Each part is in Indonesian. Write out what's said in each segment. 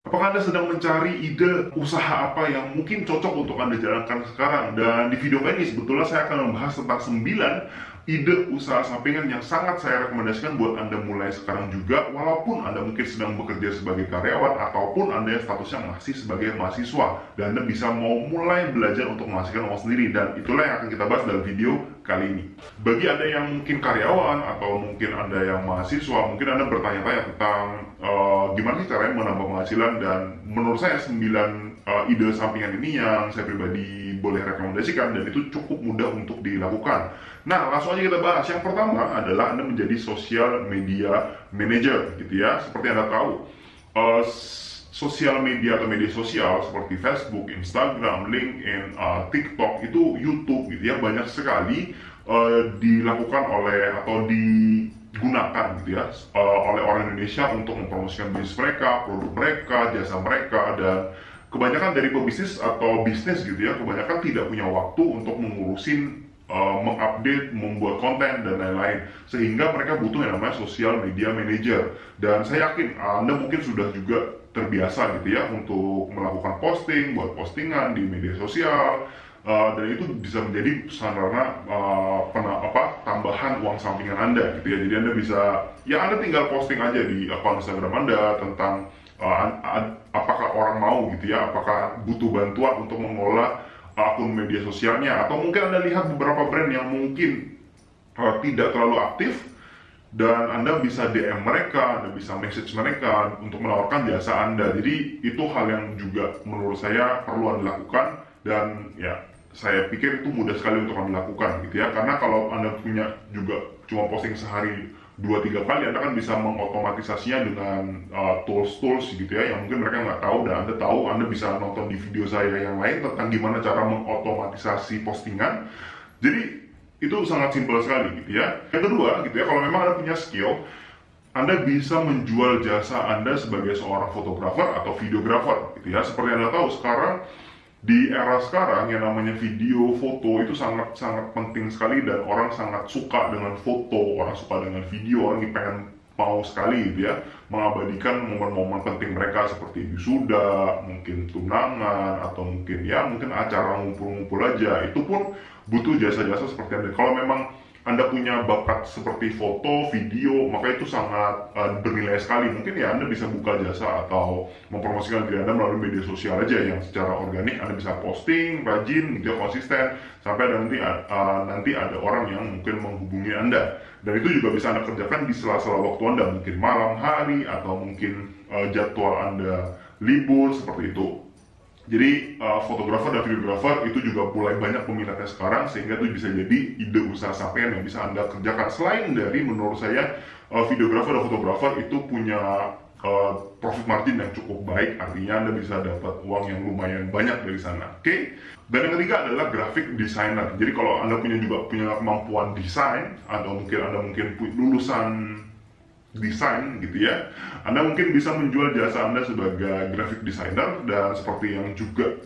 Apakah Anda sedang mencari ide usaha apa yang mungkin cocok untuk Anda jalankan sekarang? Dan di video kali ini sebetulnya saya akan membahas tentang 9 ide usaha sampingan yang sangat saya rekomendasikan buat Anda mulai sekarang juga walaupun Anda mungkin sedang bekerja sebagai karyawan ataupun Anda yang statusnya masih sebagai mahasiswa dan Anda bisa mau mulai belajar untuk menghasilkan uang sendiri dan itulah yang akan kita bahas dalam video kali ini. Bagi Anda yang mungkin karyawan atau mungkin Anda yang mahasiswa, mungkin Anda bertanya-tanya tentang uh, gimana sih caranya menambah penghasilan dan menurut saya 9 uh, ide sampingan ini yang saya pribadi boleh rekomendasikan dan itu cukup mudah untuk dilakukan. Nah, langsung aja kita bahas. Yang pertama adalah Anda menjadi social media manager gitu ya. Seperti Anda tahu, uh, sosial media atau media sosial seperti Facebook, Instagram, LinkedIn, uh, TikTok itu YouTube gitu ya banyak sekali uh, dilakukan oleh atau digunakan gitu ya uh, oleh orang Indonesia untuk mempromosikan bisnis mereka, produk mereka, jasa mereka dan kebanyakan dari pebisnis atau bisnis gitu ya kebanyakan tidak punya waktu untuk mengurusin uh, mengupdate, membuat konten dan lain-lain. Sehingga mereka butuh yang namanya social media manager. Dan saya yakin Anda mungkin sudah juga terbiasa gitu ya untuk melakukan posting, buat postingan di media sosial uh, dan itu bisa menjadi sarana uh, pena, apa tambahan uang sampingan anda gitu ya. Jadi anda bisa ya anda tinggal posting aja di akun Instagram anda tentang uh, apakah orang mau gitu ya, apakah butuh bantuan untuk mengelola akun media sosialnya atau mungkin anda lihat beberapa brand yang mungkin uh, tidak terlalu aktif dan Anda bisa DM mereka, Anda bisa message mereka untuk menawarkan jasa Anda. Jadi itu hal yang juga menurut saya perlu Anda lakukan dan ya saya pikir itu mudah sekali untuk Anda lakukan gitu ya. Karena kalau Anda punya juga cuma posting sehari dua tiga kali Anda kan bisa mengotomatisasinya dengan uh, tools-tools gitu ya yang mungkin mereka nggak tahu dan Anda tahu Anda bisa nonton di video saya yang lain tentang gimana cara mengotomatisasi postingan. Jadi itu sangat simpel sekali gitu ya. Yang kedua gitu ya, kalau memang Anda punya skill, Anda bisa menjual jasa Anda sebagai seorang fotografer atau videografer gitu ya. Seperti Anda tahu sekarang di era sekarang yang namanya video, foto itu sangat sangat penting sekali dan orang sangat suka dengan foto, orang suka dengan video, orang pengen mau sekali gitu ya mengabadikan momen-momen penting mereka seperti wisuda, mungkin tunangan atau mungkin ya mungkin acara ngumpul-ngumpul aja itu pun butuh jasa-jasa seperti Anda. Kalau memang anda punya bakat seperti foto, video, maka itu sangat uh, bernilai sekali. Mungkin ya Anda bisa buka jasa atau mempromosikan diri Anda melalui media sosial aja yang secara organik Anda bisa posting, rajin, gitu konsisten, sampai nanti uh, nanti ada orang yang mungkin menghubungi Anda. Dan itu juga bisa Anda kerjakan di sela-sela waktu Anda, mungkin malam hari atau mungkin uh, jadwal Anda libur seperti itu. Jadi uh, fotografer dan videografer itu juga mulai banyak peminatnya sekarang sehingga itu bisa jadi ide usaha sampingan yang bisa anda kerjakan. Selain dari menurut saya uh, videografer dan fotografer itu punya uh, profit margin yang cukup baik, artinya anda bisa dapat uang yang lumayan banyak dari sana. Oke? Okay? Dan yang ketiga adalah graphic designer. Jadi kalau anda punya juga punya kemampuan desain atau mungkin anda mungkin lulusan desain gitu ya. Anda mungkin bisa menjual jasa Anda sebagai graphic designer dan seperti yang juga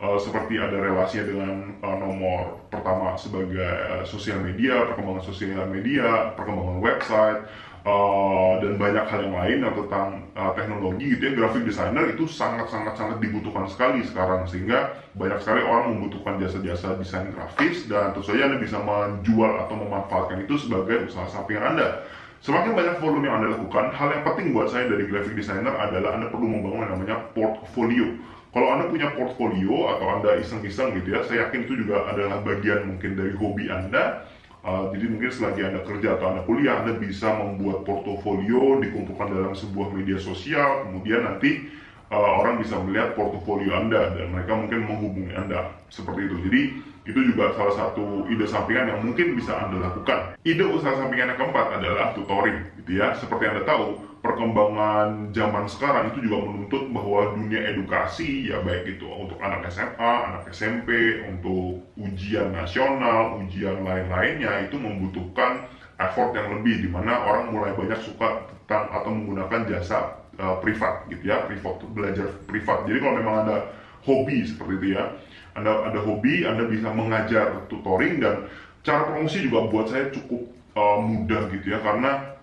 uh, seperti ada relasinya dengan uh, nomor pertama sebagai uh, sosial media, perkembangan sosial media, perkembangan website uh, dan banyak hal yang lain yang tentang uh, teknologi gitu ya. Graphic designer itu sangat sangat sangat dibutuhkan sekali sekarang sehingga banyak sekali orang membutuhkan jasa-jasa desain grafis dan tentu saja Anda bisa menjual atau memanfaatkan itu sebagai usaha sampingan Anda Semakin banyak volume yang Anda lakukan, hal yang penting buat saya dari graphic designer adalah Anda perlu membangun yang namanya portfolio. Kalau Anda punya portfolio atau Anda iseng-iseng gitu ya, saya yakin itu juga adalah bagian mungkin dari hobi Anda. Uh, jadi mungkin selagi Anda kerja atau Anda kuliah, Anda bisa membuat portfolio, dikumpulkan dalam sebuah media sosial, kemudian nanti uh, orang bisa melihat portfolio Anda dan mereka mungkin menghubungi Anda seperti itu. Jadi itu juga salah satu ide sampingan yang mungkin bisa Anda lakukan. Ide usaha sampingan yang keempat adalah tutoring, gitu ya. Seperti Anda tahu, perkembangan zaman sekarang itu juga menuntut bahwa dunia edukasi, ya baik itu untuk anak SMA, anak SMP, untuk ujian nasional, ujian lain-lainnya, itu membutuhkan effort yang lebih, di mana orang mulai banyak suka tentang atau menggunakan jasa uh, privat, gitu ya, privat, belajar privat. Jadi kalau memang ada hobi seperti itu ya, anda ada hobi, Anda bisa mengajar tutoring dan cara promosi juga buat saya cukup uh, mudah gitu ya. Karena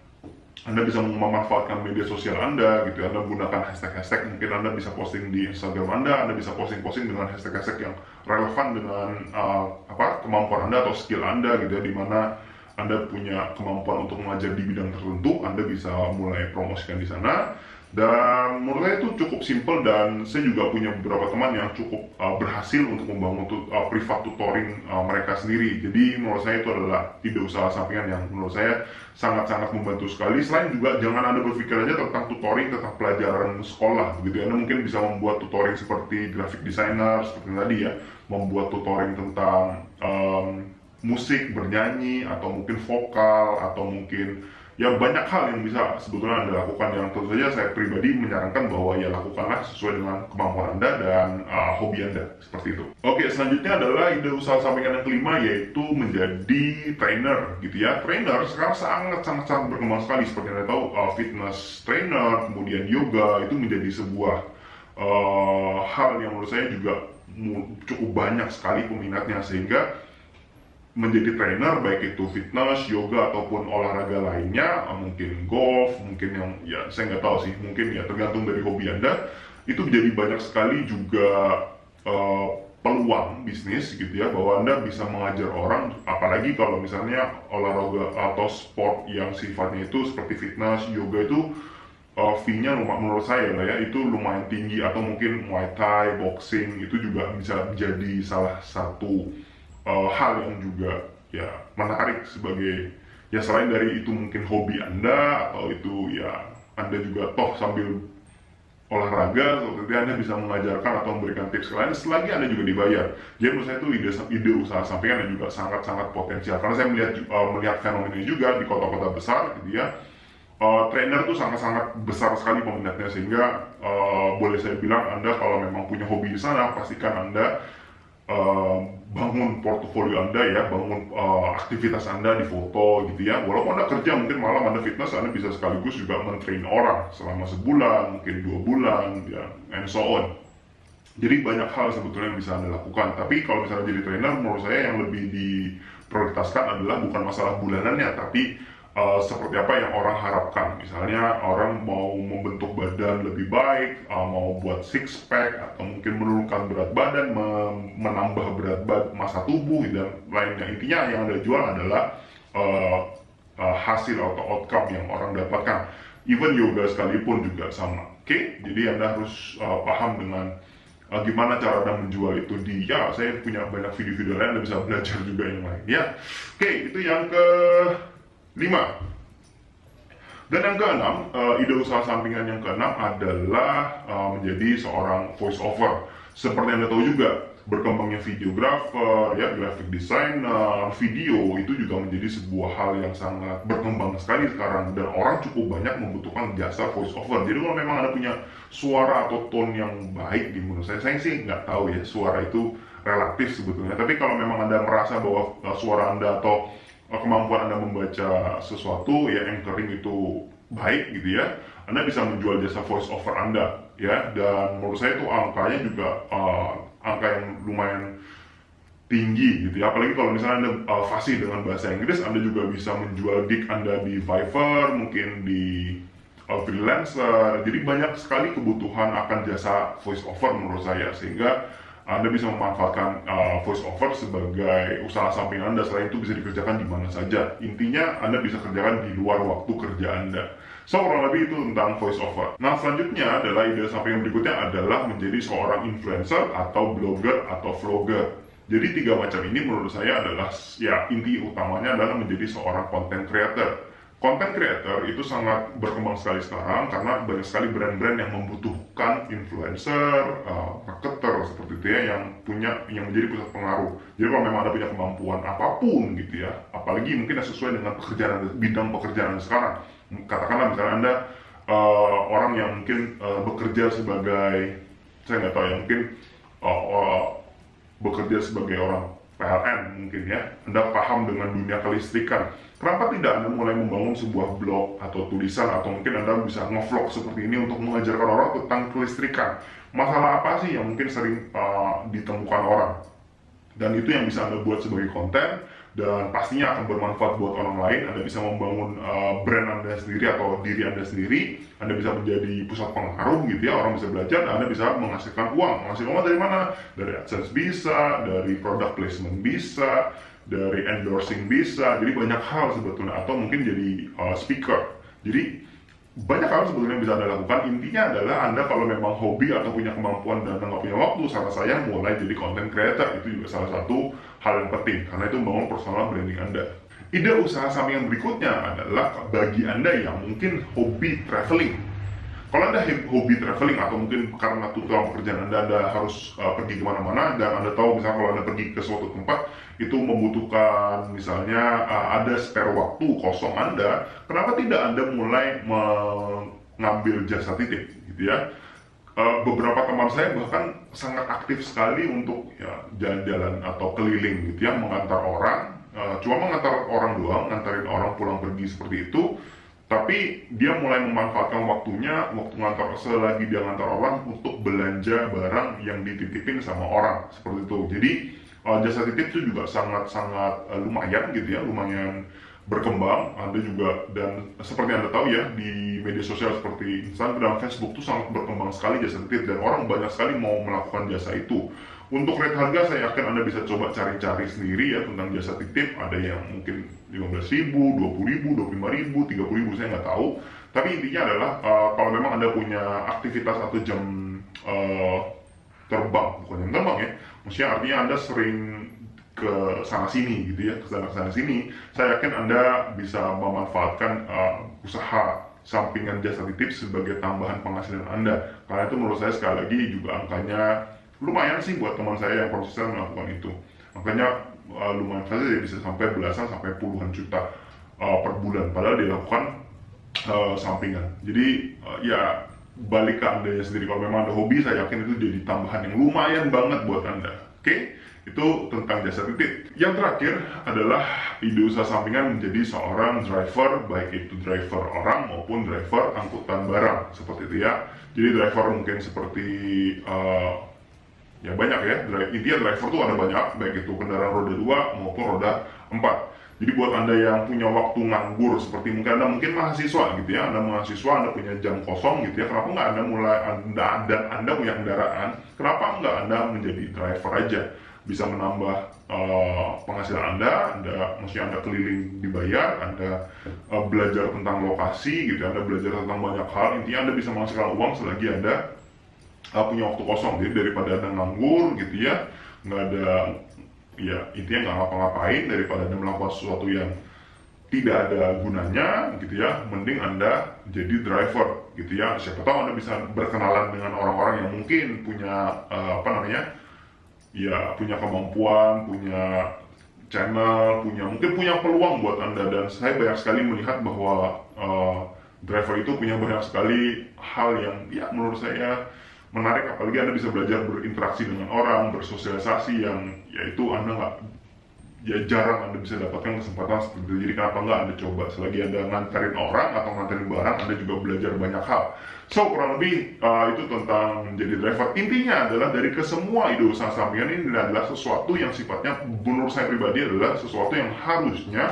anda bisa memanfaatkan media sosial Anda gitu Anda gunakan hashtag-hashtag mungkin Anda bisa posting di Instagram Anda Anda bisa posting-posting dengan hashtag-hashtag yang relevan dengan uh, apa kemampuan Anda atau skill Anda gitu ya. Di mana Anda punya kemampuan untuk mengajar di bidang tertentu Anda bisa mulai promosikan di sana dan menurut saya itu cukup simple dan saya juga punya beberapa teman yang cukup uh, berhasil untuk membangun tu, uh, privat tutoring uh, mereka sendiri. Jadi menurut saya itu adalah ide usaha sampingan yang menurut saya sangat-sangat membantu sekali. Selain juga jangan anda berpikir aja tentang tutoring tentang pelajaran sekolah begitu anda mungkin bisa membuat tutoring seperti graphic designer seperti tadi ya. Membuat tutoring tentang um, musik bernyanyi atau mungkin vokal atau mungkin ya banyak hal yang bisa sebetulnya Anda lakukan yang tentu saja saya pribadi menyarankan bahwa ya lakukanlah sesuai dengan kemampuan Anda dan uh, hobi Anda seperti itu. Oke, selanjutnya adalah ide usaha sampingan yang kelima yaitu menjadi trainer gitu ya. Trainer sekarang sangat sangat berkembang sekali seperti Anda tahu uh, fitness trainer, kemudian yoga itu menjadi sebuah uh, hal yang menurut saya juga cukup banyak sekali peminatnya sehingga menjadi trainer baik itu fitness, yoga ataupun olahraga lainnya, mungkin golf, mungkin yang ya saya nggak tahu sih, mungkin ya tergantung dari hobi anda, itu menjadi banyak sekali juga uh, peluang bisnis gitu ya bahwa anda bisa mengajar orang, apalagi kalau misalnya olahraga atau sport yang sifatnya itu seperti fitness, yoga itu uh, fee-nya menurut saya lah ya itu lumayan tinggi atau mungkin muay thai, boxing itu juga bisa menjadi salah satu uh, hal yang juga ya menarik sebagai ya selain dari itu mungkin hobi anda atau itu ya anda juga toh sambil olahraga seperti anda bisa mengajarkan atau memberikan tips lain selagi anda juga dibayar. Jadi menurut saya itu ide, ide usaha sampingan yang juga sangat-sangat potensial. Karena saya melihat uh, melihat fenomena juga di kota-kota besar gitu ya uh, trainer tuh sangat-sangat besar sekali peminatnya. Sehingga uh, boleh saya bilang anda kalau memang punya hobi di sana pastikan anda uh, bangun portofolio Anda ya, bangun uh, aktivitas Anda di foto gitu ya. Walaupun Anda kerja mungkin malam Anda fitness, Anda bisa sekaligus juga mentrain orang selama sebulan, mungkin dua bulan, ya, and so on. Jadi banyak hal sebetulnya yang bisa Anda lakukan. Tapi kalau misalnya jadi trainer, menurut saya yang lebih diprioritaskan adalah bukan masalah bulanannya, tapi uh, seperti apa yang orang harapkan. Misalnya orang mau membentuk badan lebih baik, uh, mau buat six pack atau mungkin menurunkan berat badan, menambah berat badan masa tubuh dan lainnya. Intinya yang anda jual adalah uh, uh, hasil atau outcome yang orang dapatkan. Even yoga sekalipun juga sama. Oke, okay? jadi anda harus uh, paham dengan uh, gimana cara anda menjual itu di ya saya punya banyak video-video lain anda bisa belajar juga yang lain ya oke okay, itu yang ke 5. Dan yang keenam, uh, ide usaha sampingan yang keenam adalah uh, menjadi seorang voice over. Seperti Anda tahu juga, berkembangnya videographer, ya, graphic designer, video itu juga menjadi sebuah hal yang sangat berkembang sekali sekarang dan orang cukup banyak membutuhkan jasa voice over. Jadi kalau memang Anda punya suara atau tone yang baik di menurut saya, saya sih nggak tahu ya suara itu relatif sebetulnya. Tapi kalau memang Anda merasa bahwa uh, suara Anda atau Eh, kemampuan Anda membaca sesuatu ya anchoring itu baik gitu ya Anda bisa menjual jasa voice over Anda ya. Dan menurut saya itu angkanya juga uh, angka yang lumayan tinggi gitu ya. Apalagi kalau misalnya Anda uh, fasih dengan bahasa Inggris Anda juga bisa menjual gig Anda di Fiverr mungkin di uh, freelancer. Jadi banyak sekali kebutuhan akan jasa voice over menurut saya. Sehingga anda bisa memanfaatkan uh, voice over sebagai usaha samping Anda. Selain itu bisa dikerjakan di mana saja. Intinya Anda bisa kerjakan di luar waktu kerja Anda. So kurang lebih itu tentang voice over. Nah selanjutnya adalah ide samping berikutnya adalah menjadi seorang influencer atau blogger atau vlogger. Jadi tiga macam ini menurut saya adalah ya inti utamanya adalah menjadi seorang content creator content creator itu sangat berkembang sekali sekarang karena banyak sekali brand-brand yang membutuhkan influencer, uh, marketer seperti itu ya yang punya yang menjadi pusat pengaruh. Jadi kalau memang ada punya kemampuan apa pun gitu ya, apalagi mungkin sesuai dengan pekerjaan bidang pekerjaan sekarang. Katakanlah misalnya anda uh, orang yang mungkin uh, bekerja sebagai saya nggak tahu ya mungkin uh, uh, bekerja sebagai orang PLN mungkin ya, Anda paham dengan dunia kelistrikan Kenapa tidak Anda mulai membangun sebuah blog atau tulisan atau mungkin Anda bisa ngevlog seperti ini untuk mengajarkan orang tentang kelistrikan? Masalah apa sih yang mungkin sering uh, ditemukan orang? Dan itu yang bisa Anda buat sebagai konten dan pastinya akan bermanfaat buat orang lain. Anda bisa membangun uh, brand Anda sendiri atau diri Anda sendiri. Anda bisa menjadi pusat pengaruh gitu ya. Orang bisa belajar dan Anda bisa menghasilkan uang. Menghasilkan uang dari mana? Dari AdSense bisa, dari product placement bisa, dari endorsing bisa. Jadi banyak hal sebetulnya atau mungkin jadi uh, speaker. Jadi banyak hal sebetulnya bisa Anda lakukan. Intinya adalah Anda kalau memang hobi atau punya kemampuan dan nggak punya waktu, saran saya mulai jadi content creator. Itu juga salah satu hal yang penting karena itu membangun personal branding Anda. Ide usaha sampingan berikutnya adalah bagi Anda yang mungkin hobi traveling. Kalau Anda hobi traveling atau mungkin karena tujuan pekerjaan Anda, Anda harus uh, pergi ke mana-mana dan Anda tahu misalnya kalau Anda pergi ke suatu tempat itu membutuhkan misalnya uh, ada spare waktu kosong Anda, kenapa tidak Anda mulai mengambil jasa titip gitu ya? uh, beberapa teman saya bahkan sangat aktif sekali untuk ya jalan-jalan atau keliling gitu ya mengantar orang uh, cuma mengantar orang doang ngantarin orang pulang pergi seperti itu tapi dia mulai memanfaatkan waktunya waktu ngantar selagi dia ngantar orang untuk belanja barang yang dititipin sama orang seperti itu. Jadi uh, jasa titip itu juga sangat-sangat uh, lumayan gitu ya lumayan berkembang. Anda juga dan seperti Anda tahu ya di media sosial seperti Instagram, Facebook itu sangat berkembang sekali jasa titip dan orang banyak sekali mau melakukan jasa itu. Untuk rate harga saya yakin Anda bisa coba cari-cari sendiri ya tentang jasa titip. Ada yang mungkin 15 ribu, 20 ribu, 25 ribu, 30 ribu saya nggak tahu. Tapi intinya adalah uh, kalau memang Anda punya aktivitas atau jam uh, terbang bukan jam terbang ya maksudnya artinya Anda sering ke sana sini gitu ya ke sana sana sini saya yakin anda bisa memanfaatkan uh, usaha sampingan jasa titip sebagai tambahan penghasilan anda. Karena itu menurut saya sekali lagi juga angkanya lumayan sih buat teman saya yang konsisten melakukan itu. Angkanya uh, lumayan saja ya bisa sampai belasan sampai puluhan juta uh, per bulan padahal dilakukan uh, sampingan jadi uh, ya balik ke anda sendiri kalau memang ada hobi saya yakin itu jadi tambahan yang lumayan banget buat anda oke okay? Itu tentang jasa titip. Yang terakhir adalah ide usaha sampingan menjadi seorang driver, baik itu driver orang maupun driver angkutan barang, seperti itu ya. Jadi driver mungkin seperti ya banyak ya. Intinya driver tuh ada banyak, baik itu kendaraan roda 2 maupun roda 4. Jadi buat Anda yang punya waktu nganggur seperti mungkin Anda mungkin mahasiswa gitu ya, Anda mahasiswa, Anda punya jam kosong gitu ya, kenapa nggak Anda mulai Anda dan Anda punya kendaraan, kenapa nggak Anda menjadi driver aja? bisa menambah uh, penghasilan Anda, Anda maksudnya Anda keliling dibayar, Anda uh, belajar tentang lokasi gitu, Anda belajar tentang banyak hal, intinya Anda bisa menghasilkan uang selagi Anda uh, punya waktu kosong, jadi daripada Anda nganggur gitu ya, nggak ada ya intinya nggak ngapa-ngapain. Daripada Anda melakukan sesuatu yang tidak ada gunanya gitu ya, mending Anda jadi driver gitu ya, siapa tahu Anda bisa berkenalan dengan orang-orang yang mungkin punya uh, apa namanya ya punya kemampuan, punya channel, punya mungkin punya peluang buat anda. Dan saya banyak sekali melihat bahwa uh, driver itu punya banyak sekali hal yang ya menurut saya menarik apalagi anda bisa belajar berinteraksi dengan orang, bersosialisasi yang yaitu anda nggak ya jarang anda bisa dapatkan kesempatan seperti itu jadi kenapa nggak anda coba? Selagi anda nganterin orang atau nganterin barang anda juga belajar banyak hal. So kurang lebih uh, itu tentang menjadi driver. Intinya adalah dari kesemua ide usaha sampingan ini adalah sesuatu yang sifatnya menurut saya pribadi adalah sesuatu yang harusnya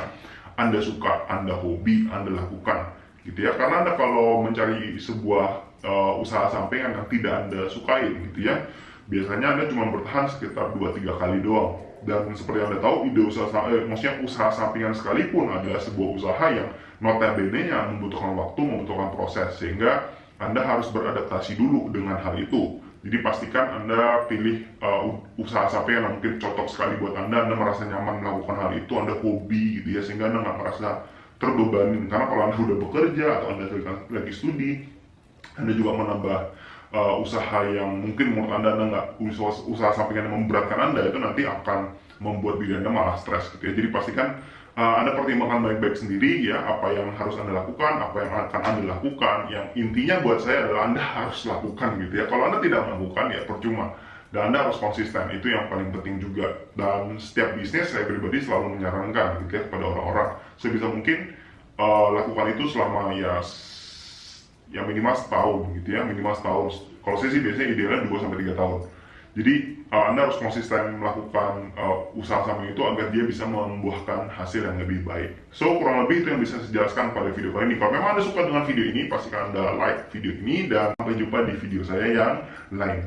anda suka anda hobi anda lakukan. Gitu ya. Karena anda kalau mencari sebuah uh, usaha sampingan yang tidak anda sukai gitu ya. Biasanya anda cuma bertahan sekitar 2-3 kali doang. Dan seperti anda tahu ide usaha eh, maksudnya usaha sampingan sekalipun adalah sebuah usaha yang notabene yang membutuhkan waktu membutuhkan proses. Sehingga anda harus beradaptasi dulu dengan hal itu. Jadi pastikan anda pilih uh, usaha sampingan yang mungkin cocok sekali buat anda. Anda merasa nyaman melakukan hal itu anda hobi gitu ya. Sehingga anda nggak merasa terbebani karena kalau anda sudah bekerja atau anda lagi studi anda juga menambah uh, usaha yang mungkin menurut anda anda nggak usaha, usaha sampingan yang memberatkan anda itu nanti akan membuat diri anda malah stres gitu ya. Jadi pastikan uh, anda pertimbangkan baik-baik sendiri ya apa yang harus anda lakukan apa yang akan anda lakukan. Yang intinya buat saya adalah anda harus lakukan gitu ya. Kalau anda tidak melakukan ya percuma. Dan anda harus konsisten itu yang paling penting juga. Dan setiap bisnis saya pribadi selalu menyarankan gitu ya kepada orang-orang. Sebisa mungkin uh, lakukan itu selama ya ya minimal setahun gitu ya minimal setahun kalau saya sih biasanya idealnya 2 sampai tiga tahun Jadi uh, Anda harus konsisten melakukan uh, usaha samping itu agar dia bisa membuahkan hasil yang lebih baik. So kurang lebih itu yang bisa saya jelaskan pada video kali ini. Kalau memang Anda suka dengan video ini, pastikan Anda like video ini dan sampai jumpa di video saya yang lain.